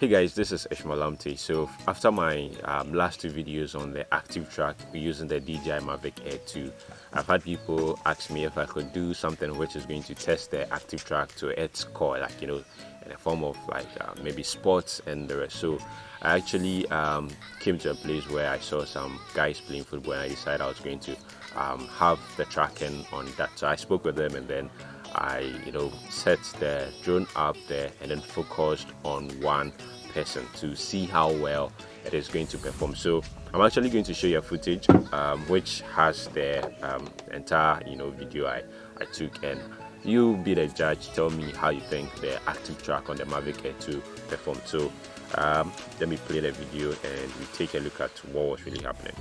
Hey guys, this is Ishmael So after my um, last two videos on the active track using the DJI Mavic Air 2, I've had people ask me if I could do something which is going to test the active track to its core, like you know, in a form of like uh, maybe sports and the rest. So I actually um, came to a place where I saw some guys playing football and I decided I was going to um, have the tracking on that. So I spoke with them and then I, you know, set the drone up there and then focused on one person to see how well it is going to perform. So I'm actually going to show you a footage um, which has the um, entire, you know, video I, I took and you be the judge. Tell me how you think the active track on the Mavic Air 2 performed. So um, let me play the video and we take a look at what was really happening.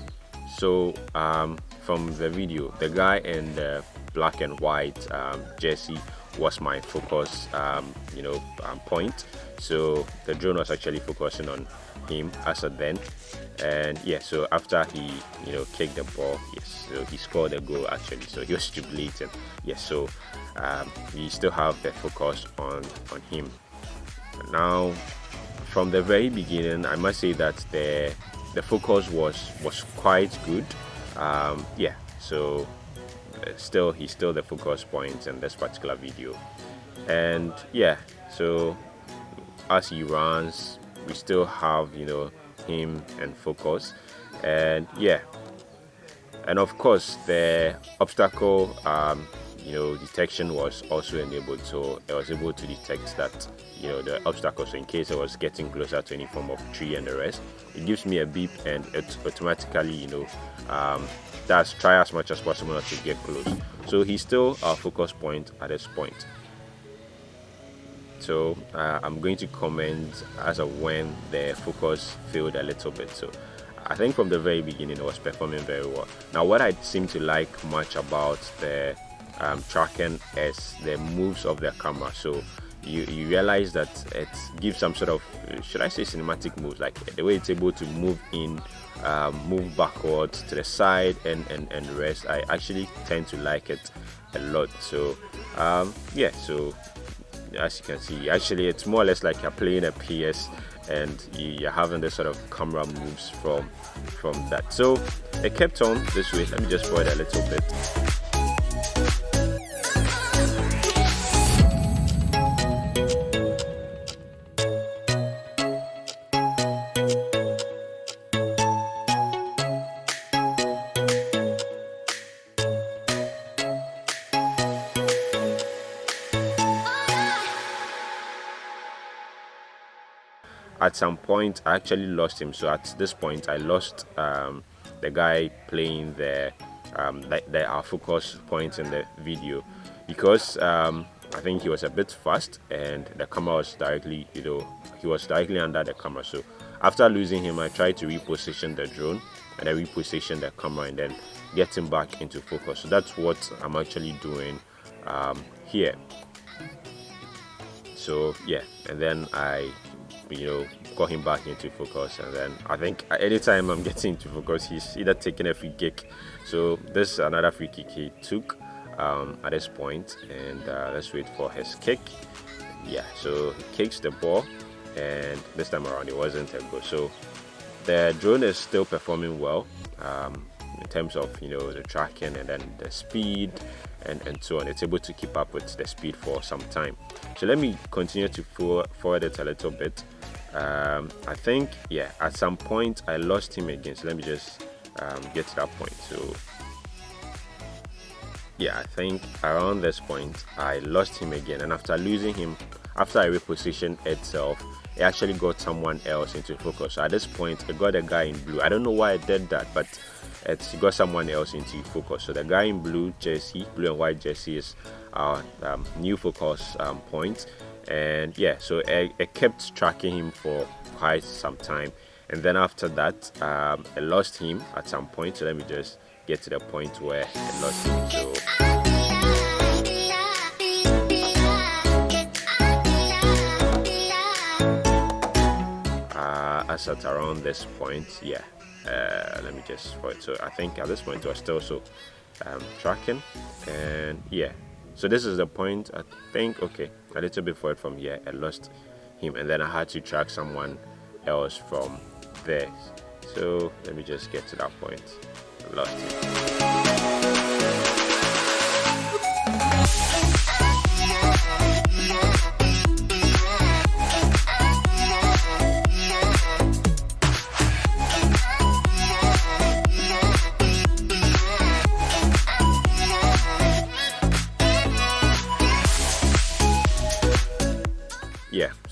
So um, from the video, the guy and the black and white um, jersey was my focus um, you know um, point. So the drone was actually focusing on him as a then and yeah so after he you know kicked the ball yes so he scored a goal actually. So he was jubilating. Yes so um, we still have the focus on on him. Now from the very beginning i must say that the the focus was was quite good. Um, yeah so still he's still the focus point in this particular video. And yeah so as he runs we still have you know him and focus. And yeah. And of course the obstacle um, you know detection was also enabled so I was able to detect that you know the obstacles in case I was getting closer to any form of tree and the rest. It gives me a beep and it automatically you know um, does try as much as possible not to get close. So he's still our focus point at this point. So uh, I'm going to comment as of when the focus failed a little bit. So I think from the very beginning it was performing very well. Now what I seem to like much about the um, tracking as the moves of their camera. So you, you realize that it gives some sort of should I say cinematic moves? Like the way it's able to move in um, move backwards to the side and, and and rest I actually tend to like it a lot. So um, yeah so as you can see actually it's more or less like you're playing a PS and you're having this sort of camera moves from from that. So it kept on this way. Let me just it a little bit at some point I actually lost him. So at this point I lost um, the guy playing the um, the, the, our focus point in the video. Because um, I think he was a bit fast and the camera was directly you know he was directly under the camera. So after losing him I tried to reposition the drone and I reposition the camera and then get him back into focus. So that's what I'm actually doing um, here. So yeah. And then I you know got him back into focus and then I think anytime I'm getting into focus he's either taking a free kick. So this is another free kick he took um, at this point and uh, let's wait for his kick. Yeah so he kicks the ball and this time around it wasn't a goal so the drone is still performing well um, in terms of you know the tracking and then the speed and, and so on. It's able to keep up with the speed for some time. So let me continue to forward it a little bit. Um, I think yeah at some point I lost him again. So let me just um, get to that point. So yeah I think around this point I lost him again. And after losing him after I repositioned itself it actually got someone else into focus. So at this point it got a guy in blue. I don't know why I did that but it got someone else into focus. So the guy in blue jersey blue and white jersey is our um, new focus um, point. And yeah so I, I, kept tracking him for quite some time. And then after that um, I lost him at some point. So let me just get to the point where I lost him. So uh, at around this point yeah uh, let me just so I think at this point I was still so um, tracking? And yeah. So this is the point I think okay a little bit forward from here I lost him and then I had to track someone else from there. So let me just get to that point. Lost it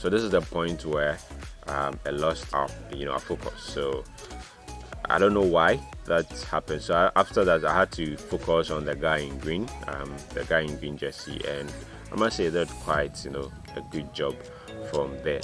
so this is the point where um, I lost our you know our focus so I don't know why that happened. So I, after that I had to focus on the guy in green um, the guy in green jersey. And I must say that quite you know a good job from there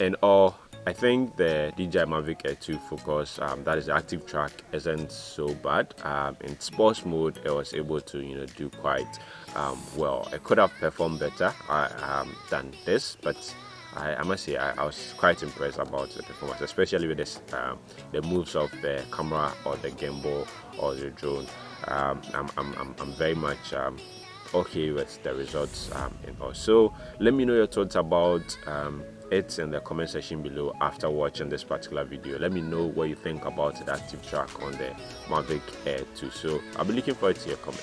and all I think the DJI Mavic Air 2 focus um, that is the active track isn't so bad. Um, in sports mode I was able to you know do quite um, well. I could have performed better uh, than this but I, I must say I, I, was quite impressed about the performance especially with this um, the moves of the camera or the gimbal or the drone. Um, I'm, I'm, I'm, very much um, okay with the results um, and also let me know your thoughts about um, it in the comment section below after watching this particular video. Let me know what you think about the active track on the mavic air 2 so i'll be looking forward to your comment.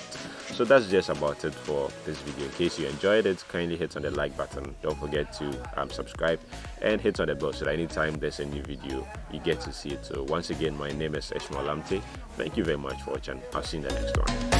So that's just about it for this video. In case you enjoyed it kindly hit on the like button. Don't forget to um, subscribe and hit on the bell so that anytime there's a new video you get to see it. So once again my name is Ishmael Lamte thank you very much for watching. I'll see you in the next one